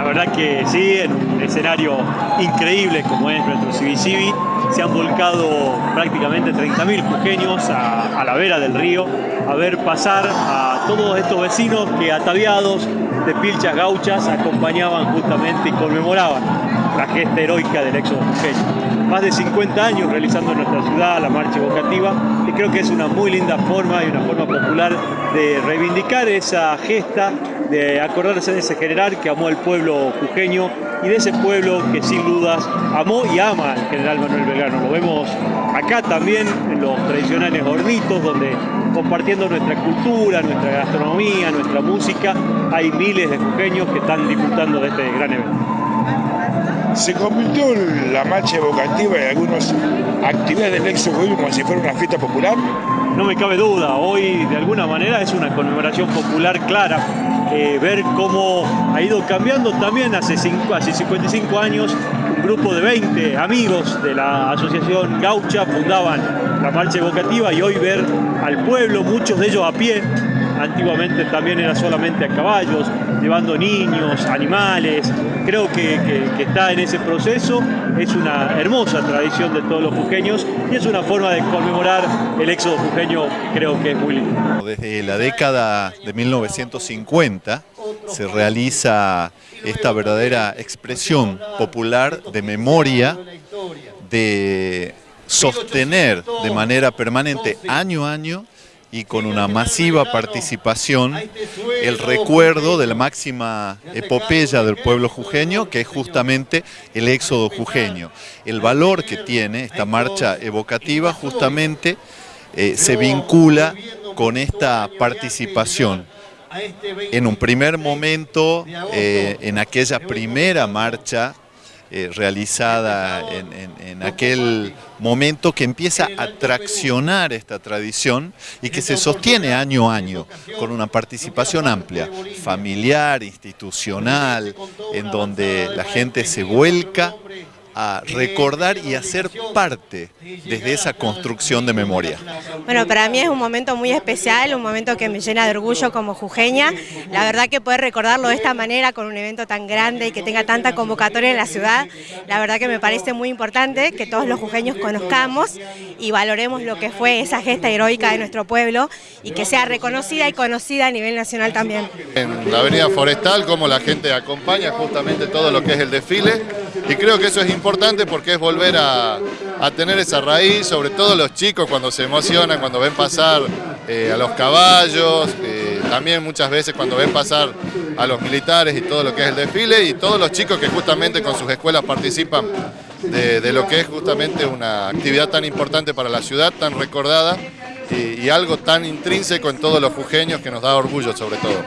La verdad que sí, en un escenario increíble como es nuestro Civi se han volcado prácticamente 30.000 jujeños a, a, la vera del río a ver pasar a todos estos vecinos que ataviados de pilchas gauchas acompañaban justamente y conmemoraban la gesta heroica del éxodo jujeño. Más de 50 años realizando en nuestra ciudad la marcha evocativa y creo que es una muy linda forma y una forma popular de reivindicar esa gesta, de acordarse de ese general que amó al pueblo jujeño y de ese pueblo que sin dudas amó y ama al general Manuel Belgrano. Lo vemos acá también en los tradicionales hornitos donde compartiendo nuestra cultura, nuestra gastronomía, nuestra música, hay miles de jujeños que están disfrutando de este gran evento. Se convirtió la marcha evocativa en algunas actividades del éxodo como si fuera una fiesta popular. No me cabe duda, hoy de alguna manera es una conmemoración popular clara. Eh, ver cómo ha ido cambiando también hace, cinco, hace 55 años un grupo de 20 amigos de la asociación Gaucha fundaban la marcha evocativa y hoy ver al pueblo, muchos de ellos a pie, antiguamente también era solamente a caballos, llevando niños, animales, creo que, está en ese proceso, es una hermosa tradición de todos los jujeños y es una forma de conmemorar el éxodo jujeño, creo que es muy lindo. Desde la década de 1950 se realiza esta verdadera expresión popular de memoria, de sostener de manera permanente año a año y con una masiva participación el recuerdo de la máxima epopeya del pueblo jujeño, que es justamente el éxodo jujeño. El valor que tiene esta marcha evocativa justamente eh, se vincula con esta participación. En un primer momento, eh, en aquella primera marcha eh, realizada en, en, en, aquel momento que empieza a traccionar esta tradición y que se sostiene año a año con una participación amplia, familiar, institucional, en donde la gente se vuelca a recordar y a ser parte desde esa construcción de memoria. Bueno, para mí es un momento muy especial, un momento que me llena de orgullo como jujeña. La verdad que poder recordarlo de esta manera con un evento tan grande y que tenga tanta convocatoria en la ciudad, la verdad que me parece muy importante que todos los jujeños conozcamos y valoremos lo que fue esa gesta heroica de nuestro pueblo y que sea reconocida y conocida a nivel nacional también. En la avenida Forestal, como la gente acompaña justamente todo lo que es el desfile, y creo que eso es importante porque es volver a, tener esa raíz, sobre todo los chicos cuando se emocionan, cuando ven pasar eh, a los caballos, eh, también muchas veces cuando ven pasar a los militares y todo lo que es el desfile, y todos los chicos que justamente con sus escuelas participan de, de lo que es justamente una actividad tan importante para la ciudad, tan recordada, y, y algo tan intrínseco en todos los jujeños que nos da orgullo sobre todo.